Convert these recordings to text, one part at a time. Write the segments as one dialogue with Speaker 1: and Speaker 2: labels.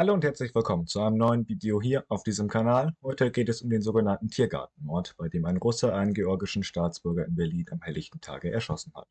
Speaker 1: Hallo und herzlich willkommen zu einem neuen Video hier auf diesem Kanal. Heute geht es um den sogenannten Tiergartenmord, bei dem ein Russe einen georgischen Staatsbürger in Berlin am helllichten Tage erschossen hat.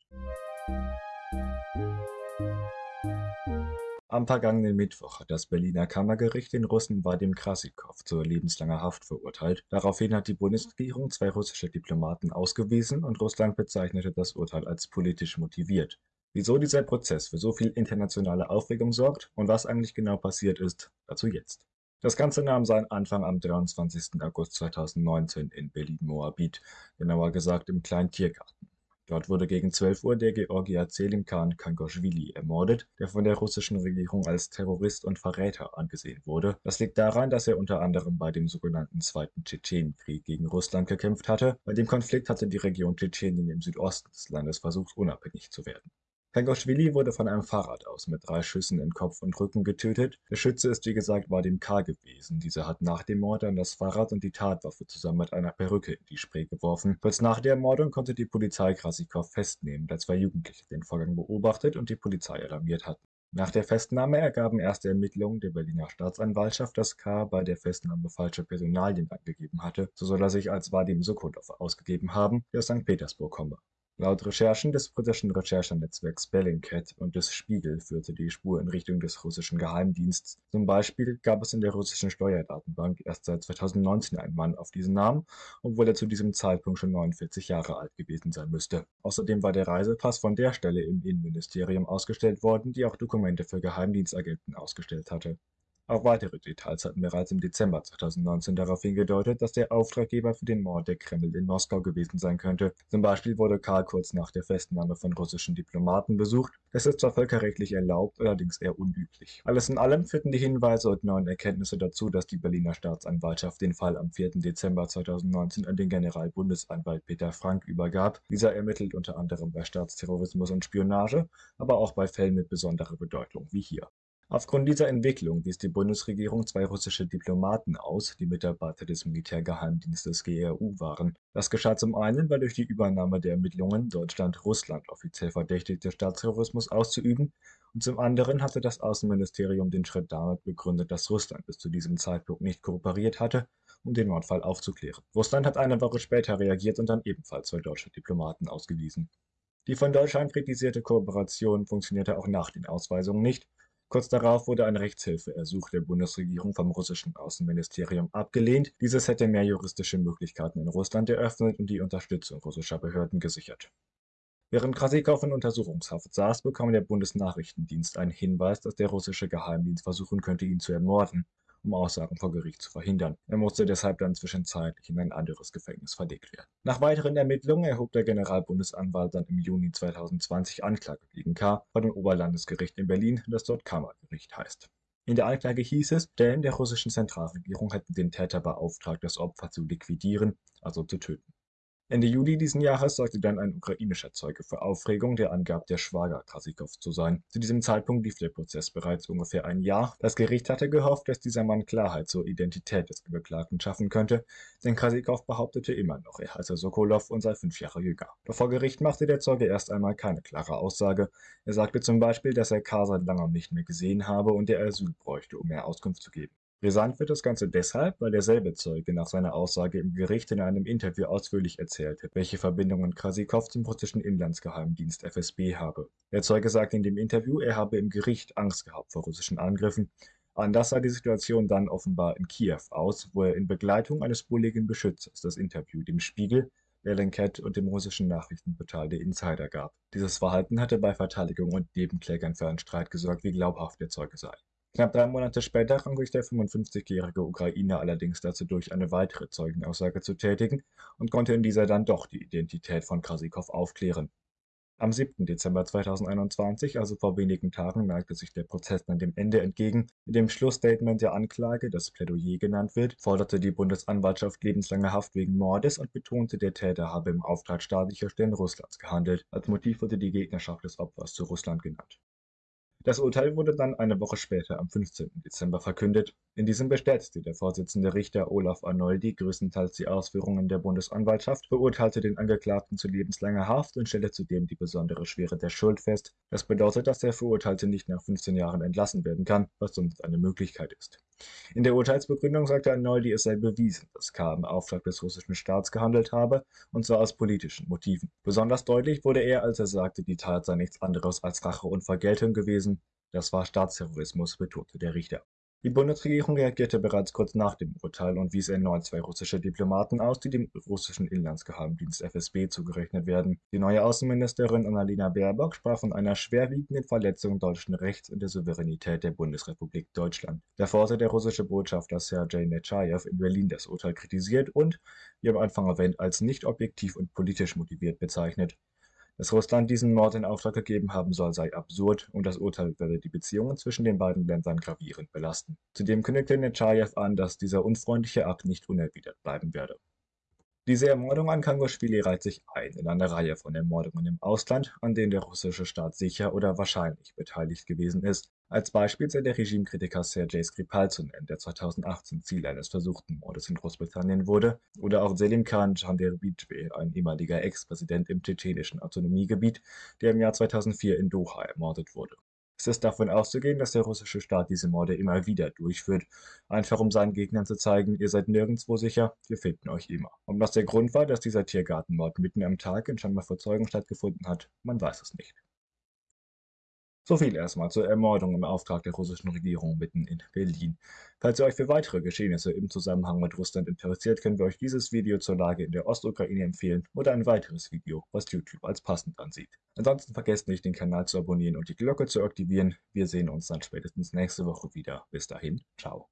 Speaker 1: Am vergangenen Mittwoch hat das Berliner Kammergericht den Russen Vadim Krasikow zur lebenslanger Haft verurteilt. Daraufhin hat die Bundesregierung zwei russische Diplomaten ausgewiesen und Russland bezeichnete das Urteil als politisch motiviert. Wieso dieser Prozess für so viel internationale Aufregung sorgt und was eigentlich genau passiert ist, dazu jetzt. Das Ganze nahm seinen Anfang am 23. August 2019 in Berlin-Moabit, genauer gesagt im kleinen Tiergarten. Dort wurde gegen 12 Uhr der Georgier Selimkhan Kangoshvili ermordet, der von der russischen Regierung als Terrorist und Verräter angesehen wurde. Das liegt daran, dass er unter anderem bei dem sogenannten Zweiten Tschetschenienkrieg gegen Russland gekämpft hatte. Bei dem Konflikt hatte die Region Tschetschenien im Südosten des Landes versucht, unabhängig zu werden. Pengoschwili wurde von einem Fahrrad aus mit drei Schüssen in Kopf und Rücken getötet. Der Schütze ist wie gesagt Vadim K. gewesen. Dieser hat nach dem Mord an das Fahrrad und die Tatwaffe zusammen mit einer Perücke in die Spree geworfen. Kurz nach der Ermordung konnte die Polizei Krasikow festnehmen, da zwei Jugendliche den Vorgang beobachtet und die Polizei alarmiert hatten. Nach der Festnahme ergaben erste Ermittlungen der Berliner Staatsanwaltschaft, dass K. bei der Festnahme falsche Personalien angegeben hatte. So soll er sich als Vadim Sokolov ausgegeben haben, der aus St. Petersburg komme. Laut Recherchen des britischen Recherchenetzwerks Bellingcat und des Spiegel führte die Spur in Richtung des russischen Geheimdienstes. Zum Beispiel gab es in der russischen Steuerdatenbank erst seit 2019 einen Mann auf diesen Namen, obwohl er zu diesem Zeitpunkt schon 49 Jahre alt gewesen sein müsste. Außerdem war der Reisepass von der Stelle im Innenministerium ausgestellt worden, die auch Dokumente für Geheimdienstagenten ausgestellt hatte. Auch weitere Details hatten bereits im Dezember 2019 darauf hingedeutet, dass der Auftraggeber für den Mord der Kreml in Moskau gewesen sein könnte. Zum Beispiel wurde Karl kurz nach der Festnahme von russischen Diplomaten besucht. Das ist zwar völkerrechtlich erlaubt, allerdings eher unüblich. Alles in allem führten die Hinweise und neuen Erkenntnisse dazu, dass die Berliner Staatsanwaltschaft den Fall am 4. Dezember 2019 an den Generalbundesanwalt Peter Frank übergab. Dieser ermittelt unter anderem bei Staatsterrorismus und Spionage, aber auch bei Fällen mit besonderer Bedeutung wie hier. Aufgrund dieser Entwicklung wies die Bundesregierung zwei russische Diplomaten aus, die Mitarbeiter des Militärgeheimdienstes GRU waren. Das geschah zum einen, weil durch die Übernahme der Ermittlungen Deutschland Russland offiziell verdächtigte, Staatsterrorismus auszuüben, und zum anderen hatte das Außenministerium den Schritt damit begründet, dass Russland bis zu diesem Zeitpunkt nicht kooperiert hatte, um den Mordfall aufzuklären. Russland hat eine Woche später reagiert und dann ebenfalls zwei deutsche Diplomaten ausgewiesen. Die von Deutschland kritisierte Kooperation funktionierte auch nach den Ausweisungen nicht, Kurz darauf wurde ein Rechtshilfeersuch der Bundesregierung vom russischen Außenministerium abgelehnt. Dieses hätte mehr juristische Möglichkeiten in Russland eröffnet und die Unterstützung russischer Behörden gesichert. Während Krasikow in Untersuchungshaft saß, bekam der Bundesnachrichtendienst einen Hinweis, dass der russische Geheimdienst versuchen könnte, ihn zu ermorden um Aussagen vor Gericht zu verhindern. Er musste deshalb dann zwischenzeitlich in ein anderes Gefängnis verlegt werden. Nach weiteren Ermittlungen erhob der Generalbundesanwalt dann im Juni 2020 Anklage gegen K. vor dem Oberlandesgericht in Berlin, das dort Kammergericht heißt. In der Anklage hieß es, Stellen der russischen Zentralregierung hätten den Täter beauftragt, das Opfer zu liquidieren, also zu töten. Ende Juli diesen Jahres sorgte dann ein ukrainischer Zeuge für Aufregung, der angab, der Schwager Krasikows zu sein. Zu diesem Zeitpunkt lief der Prozess bereits ungefähr ein Jahr. Das Gericht hatte gehofft, dass dieser Mann Klarheit zur Identität des Beklagten schaffen könnte, denn Krasikow behauptete immer noch, er heiße Sokolov und sei fünf Jahre jünger. Doch vor Gericht machte der Zeuge erst einmal keine klare Aussage. Er sagte zum Beispiel, dass er K. seit langem nicht mehr gesehen habe und er Asyl bräuchte, um mehr Auskunft zu geben. Brisant wird das Ganze deshalb, weil derselbe Zeuge nach seiner Aussage im Gericht in einem Interview ausführlich erzählte, welche Verbindungen Krasikow zum russischen Inlandsgeheimdienst FSB habe. Der Zeuge sagte in dem Interview, er habe im Gericht Angst gehabt vor russischen Angriffen. Anders sah die Situation dann offenbar in Kiew aus, wo er in Begleitung eines bulligen Beschützers das Interview dem Spiegel, Bellingcat und dem russischen Nachrichtenportal der Insider gab. Dieses Verhalten hatte bei Verteidigung und Nebenklägern für einen Streit gesorgt, wie glaubhaft der Zeuge sei. Knapp drei Monate später rang sich der 55-jährige Ukrainer allerdings dazu durch, eine weitere Zeugenaussage zu tätigen und konnte in dieser dann doch die Identität von Krasikow aufklären. Am 7. Dezember 2021, also vor wenigen Tagen, neigte sich der Prozess dann dem Ende entgegen. In dem Schlussstatement der Anklage, das Plädoyer genannt wird, forderte die Bundesanwaltschaft lebenslange Haft wegen Mordes und betonte, der Täter habe im Auftrag staatlicher Stellen Russlands gehandelt. Als Motiv wurde die Gegnerschaft des Opfers zu Russland genannt. Das Urteil wurde dann eine Woche später am 15. Dezember verkündet. In diesem bestätigte der Vorsitzende Richter Olaf Arnoldi größtenteils die Ausführungen der Bundesanwaltschaft, verurteilte den Angeklagten zu lebenslanger Haft und stellte zudem die besondere Schwere der Schuld fest. Das bedeutet, dass der Verurteilte nicht nach 15 Jahren entlassen werden kann, was sonst eine Möglichkeit ist. In der Urteilsbegründung sagte Arnoldi, es sei bewiesen, dass K. im Auftrag des russischen Staats gehandelt habe, und zwar aus politischen Motiven. Besonders deutlich wurde er, als er sagte, die Tat sei nichts anderes als Rache und Vergeltung gewesen. Das war Staatsterrorismus, betonte der Richter. Die Bundesregierung reagierte bereits kurz nach dem Urteil und wies erneut zwei russische Diplomaten aus, die dem russischen Inlandsgeheimdienst FSB zugerechnet werden. Die neue Außenministerin Annalena Baerbock sprach von einer schwerwiegenden Verletzung deutschen Rechts und der Souveränität der Bundesrepublik Deutschland. Davor hatte der russische Botschafter Sergei Nechayev in Berlin das Urteil kritisiert und, wie am Anfang erwähnt, als nicht objektiv und politisch motiviert bezeichnet. Dass Russland diesen Mord in Auftrag gegeben haben soll, sei absurd und das Urteil werde die Beziehungen zwischen den beiden Ländern gravierend belasten. Zudem kündigte Nechayev an, dass dieser unfreundliche Akt nicht unerwidert bleiben werde. Diese Ermordung an Kangoschwili reiht sich ein in eine Reihe von Ermordungen im Ausland, an denen der russische Staat sicher oder wahrscheinlich beteiligt gewesen ist. Als Beispiel sei der Regimekritiker Sergei Skripal zu nennen, der 2018 Ziel eines versuchten Mordes in Großbritannien wurde, oder auch Selim Khan Janderbidze, ein ehemaliger Ex-Präsident im tschetschenischen Autonomiegebiet, der im Jahr 2004 in Doha ermordet wurde. Es ist davon auszugehen, dass der russische Staat diese Morde immer wieder durchführt, einfach um seinen Gegnern zu zeigen, ihr seid nirgendwo sicher, wir finden euch immer. Ob das der Grund war, dass dieser Tiergartenmord mitten am Tag in scheinbar vor Zeugen stattgefunden hat, man weiß es nicht. So viel erstmal zur Ermordung im Auftrag der russischen Regierung mitten in Berlin. Falls ihr euch für weitere Geschehnisse im Zusammenhang mit Russland interessiert, können wir euch dieses Video zur Lage in der Ostukraine empfehlen oder ein weiteres Video, was YouTube als passend ansieht. Ansonsten vergesst nicht, den Kanal zu abonnieren und die Glocke zu aktivieren. Wir sehen uns dann spätestens nächste Woche wieder. Bis dahin, ciao.